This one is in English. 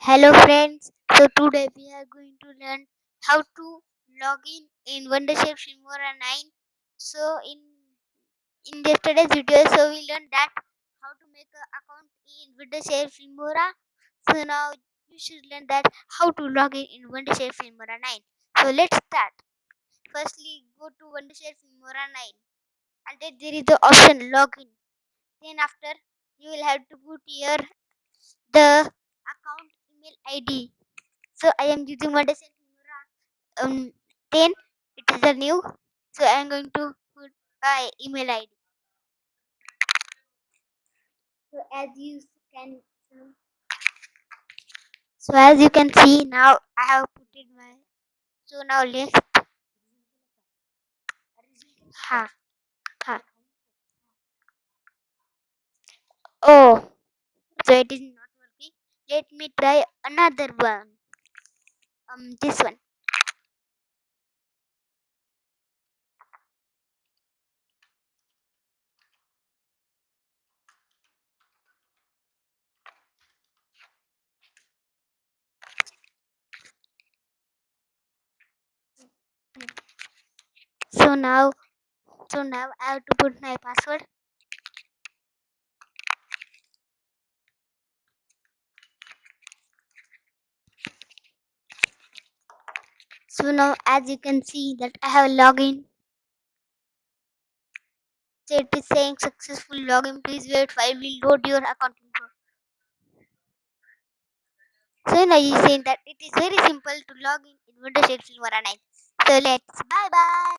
Hello friends, so today we are going to learn how to log in in Wondershare Filmora 9. So in in yesterday's video, so we learned that how to make an account in Wondershare Filmora. So now you should learn that how to log in in Wondershare Filmora 9. So let's start. Firstly, go to Wondershare Filmora 9 and then there is the option login. Then after you will have to put here the email ID so I am using Filmora um 10. It is a new. So I am going to put my email ID. So as you can so as you can see now I have put in my so now let's ha ha oh so it is. Let me try another one. Um this one. So now so now I have to put my password. So now as you can see that I have a login. So it is saying successful login. Please wait while we load your account. So now you saying that it is very simple to log in in Wondershare Filmora 9. So let's bye bye.